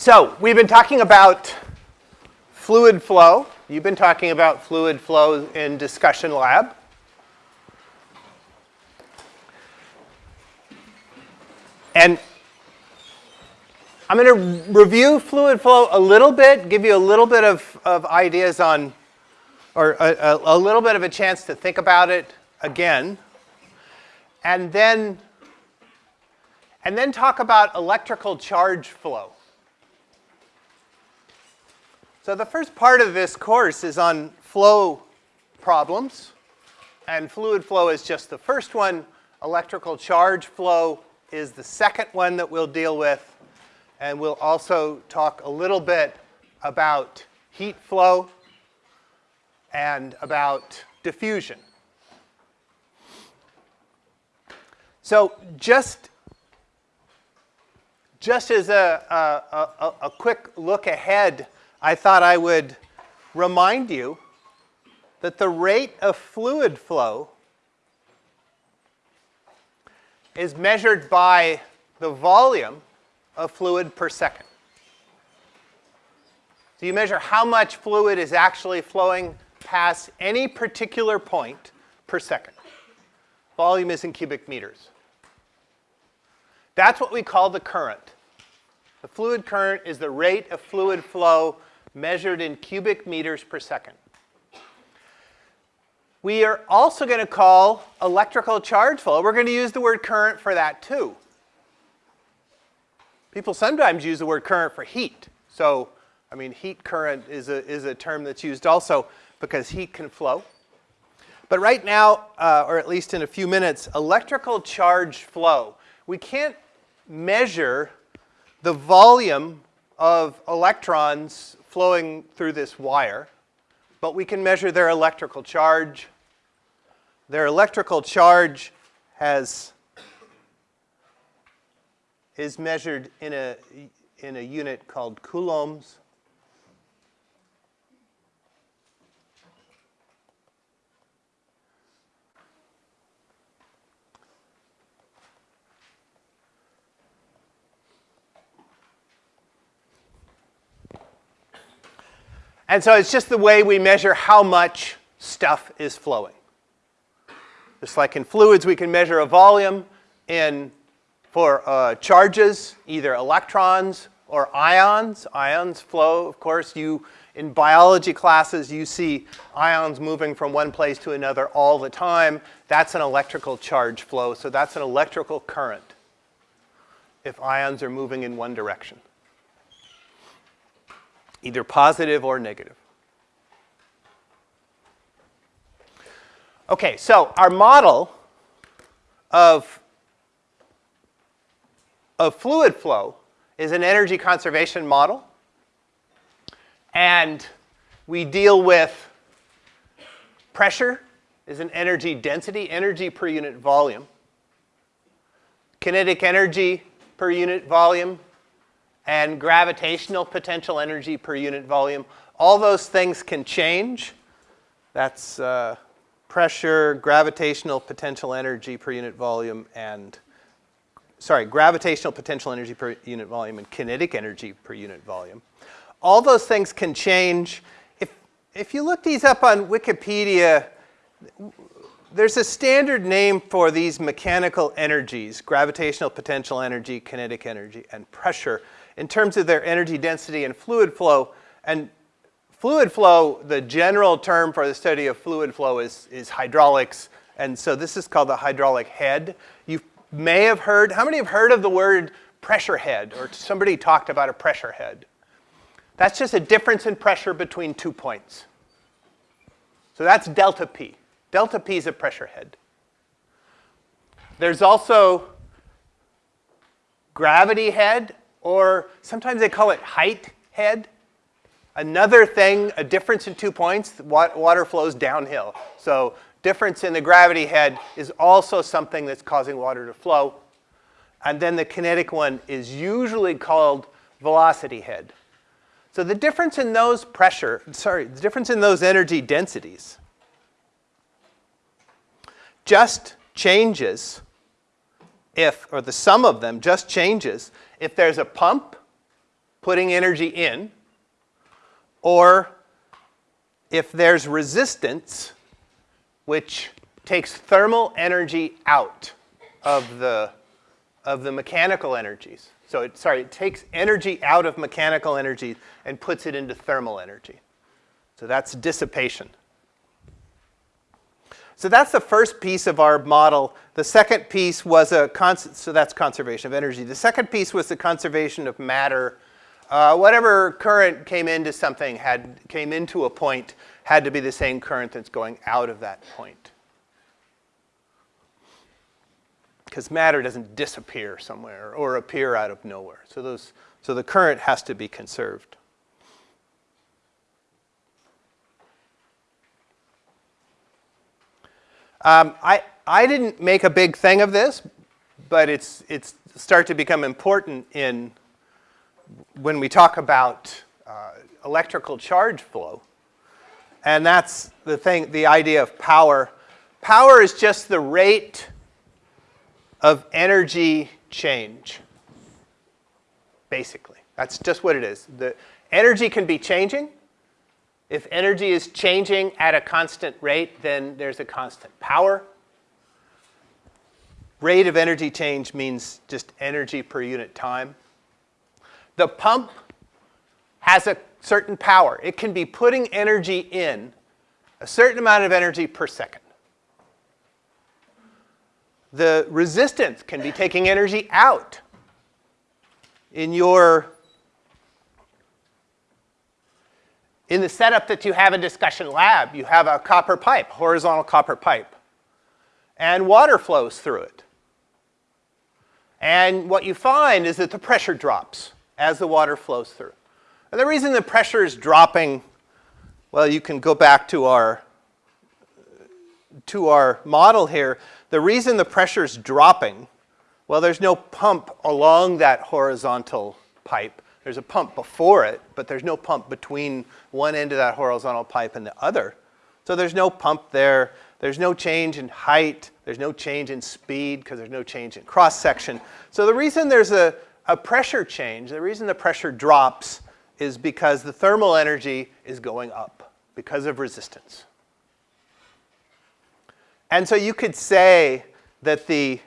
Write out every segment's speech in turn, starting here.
So we've been talking about fluid flow. You've been talking about fluid flow in discussion lab. And I'm going to review fluid flow a little bit, give you a little bit of, of ideas on, or a, a, a little bit of a chance to think about it again. And then, and then talk about electrical charge flow. So the first part of this course is on flow problems. And fluid flow is just the first one. Electrical charge flow is the second one that we'll deal with. And we'll also talk a little bit about heat flow and about diffusion. So just, just as a, a, a, a quick look ahead, I thought I would remind you that the rate of fluid flow is measured by the volume of fluid per second. So you measure how much fluid is actually flowing past any particular point per second. Volume is in cubic meters. That's what we call the current. The fluid current is the rate of fluid flow measured in cubic meters per second. We are also going to call electrical charge flow. We're going to use the word current for that too. People sometimes use the word current for heat. So, I mean, heat current is a, is a term that's used also because heat can flow. But right now, uh, or at least in a few minutes, electrical charge flow. We can't measure the volume of electrons flowing through this wire, but we can measure their electrical charge. Their electrical charge has is measured in a, in a unit called coulombs. And so it's just the way we measure how much stuff is flowing. Just like in fluids, we can measure a volume. In for uh, charges, either electrons or ions. Ions flow, of course, you in biology classes, you see ions moving from one place to another all the time. That's an electrical charge flow, so that's an electrical current if ions are moving in one direction, either positive or negative. Okay, so our model of of fluid flow is an energy conservation model. And we deal with pressure is an energy density, energy per unit volume. Kinetic energy per unit volume and gravitational potential energy per unit volume. All those things can change. That's uh, pressure, gravitational potential energy per unit volume, and sorry, gravitational potential energy per unit volume and kinetic energy per unit volume. All those things can change. If, if you look these up on Wikipedia, there's a standard name for these mechanical energies, gravitational potential energy, kinetic energy, and pressure, in terms of their energy density and fluid flow. And fluid flow, the general term for the study of fluid flow is, is hydraulics. And so this is called the hydraulic head. You've may have heard, how many have heard of the word pressure head or somebody talked about a pressure head? That's just a difference in pressure between two points. So that's delta P. Delta P is a pressure head. There's also gravity head, or sometimes they call it height head. Another thing, a difference in two points, water flows downhill. So difference in the gravity head is also something that's causing water to flow. And then the kinetic one is usually called velocity head. So the difference in those pressure, sorry, the difference in those energy densities just changes if, or the sum of them just changes if there's a pump putting energy in, or if there's resistance, which takes thermal energy out of the, of the mechanical energies. So it, sorry, it takes energy out of mechanical energy and puts it into thermal energy. So that's dissipation. So that's the first piece of our model. The second piece was a, so that's conservation of energy. The second piece was the conservation of matter. Uh, whatever current came into something had, came into a point had to be the same current that's going out of that point. Because matter doesn't disappear somewhere or appear out of nowhere. So, those, so the current has to be conserved. Um, I, I didn't make a big thing of this, but it's, it's start to become important in when we talk about uh, electrical charge flow. And that's the thing, the idea of power. Power is just the rate of energy change, basically. That's just what it is. The energy can be changing. If energy is changing at a constant rate, then there's a constant power. Rate of energy change means just energy per unit time. The pump has a certain power. It can be putting energy in a certain amount of energy per second. The resistance can be taking energy out. In your in the setup that you have in discussion lab, you have a copper pipe, horizontal copper pipe, and water flows through it. And what you find is that the pressure drops as the water flows through. And the reason the pressure is dropping, well, you can go back to our, to our model here. The reason the pressure is dropping, well, there's no pump along that horizontal pipe. There's a pump before it, but there's no pump between one end of that horizontal pipe and the other. So there's no pump there. There's no change in height. There's no change in speed because there's no change in cross section. So the reason there's a, a pressure change, the reason the pressure drops is because the thermal energy is going up because of resistance. And so you could say that the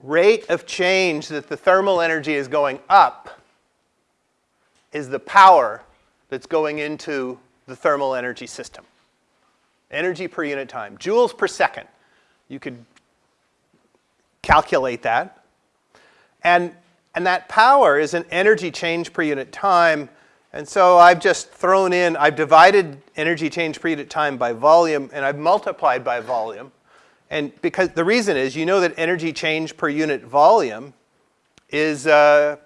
rate of change that the thermal energy is going up is the power that's going into the thermal energy system. Energy per unit time, joules per second. You could calculate that. And and that power is an energy change per unit time. And so I've just thrown in, I've divided energy change per unit time by volume, and I've multiplied by volume. And because the reason is, you know that energy change per unit volume is uh,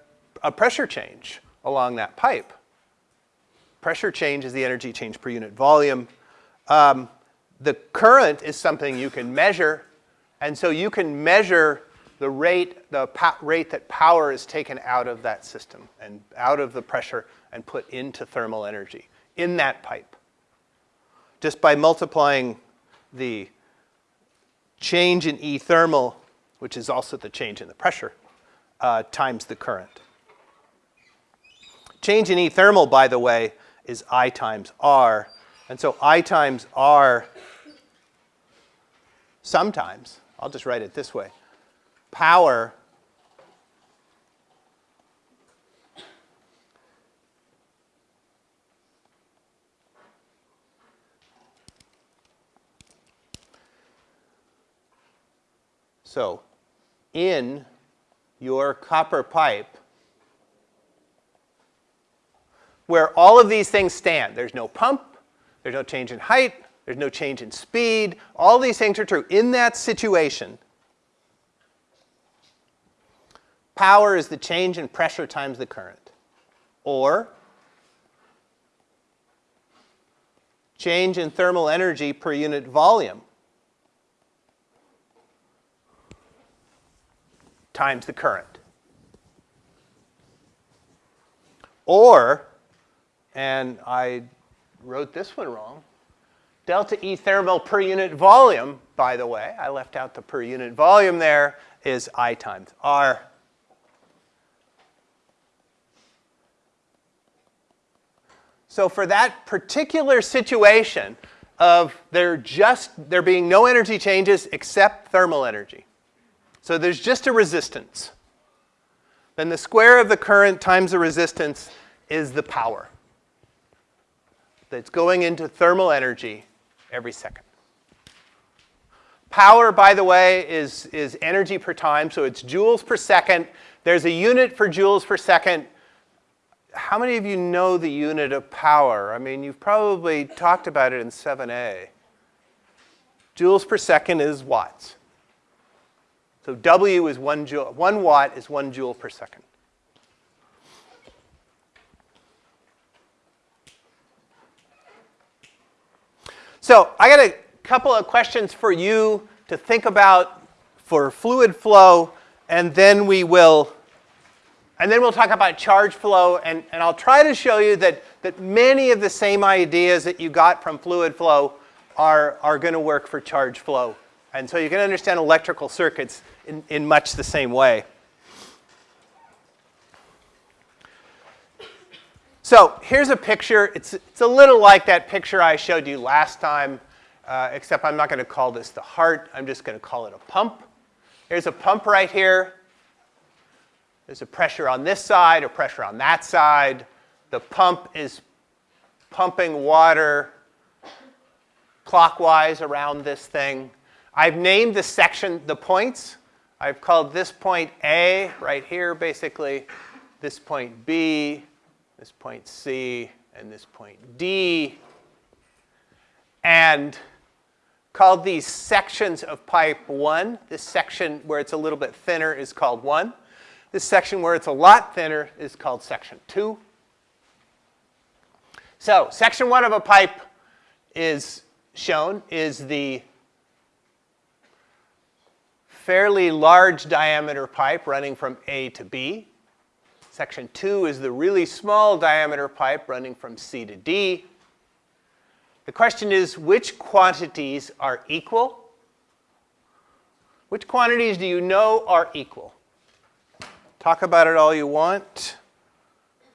a pressure change along that pipe. Pressure change is the energy change per unit volume. Um, the current is something you can measure, and so you can measure the rate, the rate that power is taken out of that system and out of the pressure and put into thermal energy in that pipe. Just by multiplying the change in E thermal, which is also the change in the pressure, uh, times the current. Change in E thermal, by the way, is I times R. And so I times R sometimes, I'll just write it this way, power So in your copper pipe, where all of these things stand, there's no pump, there's no change in height, there's no change in speed, all these things are true. In that situation, Power is the change in pressure times the current. Or change in thermal energy per unit volume times the current. Or, and I wrote this one wrong, delta E thermal per unit volume, by the way, I left out the per unit volume there, is I times R So for that particular situation of there just there being no energy changes except thermal energy. So there's just a resistance. Then the square of the current times the resistance is the power that's going into thermal energy every second. Power, by the way, is, is energy per time, so it's joules per second. There's a unit for joules per second. How many of you know the unit of power? I mean, you've probably talked about it in 7a. Joules per second is watts. So W is one joule, one watt is one joule per second. So I got a couple of questions for you to think about for fluid flow, and then we will, and then we'll talk about charge flow, and, and I'll try to show you that, that many of the same ideas that you got from fluid flow are, are going to work for charge flow. And so you can understand electrical circuits in, in much the same way. So here's a picture. It's, it's a little like that picture I showed you last time, uh, except I'm not going to call this the heart. I'm just going to call it a pump. Here's a pump right here. There's a pressure on this side, a pressure on that side. The pump is pumping water clockwise around this thing. I've named the section, the points. I've called this point A right here, basically, this point B, this point C, and this point D, and called these sections of pipe 1. This section where it's a little bit thinner is called 1. This section where it's a lot thinner is called section 2. So section 1 of a pipe is shown is the fairly large diameter pipe running from A to B. Section 2 is the really small diameter pipe running from C to D. The question is, which quantities are equal? Which quantities do you know are equal? Talk about it all you want.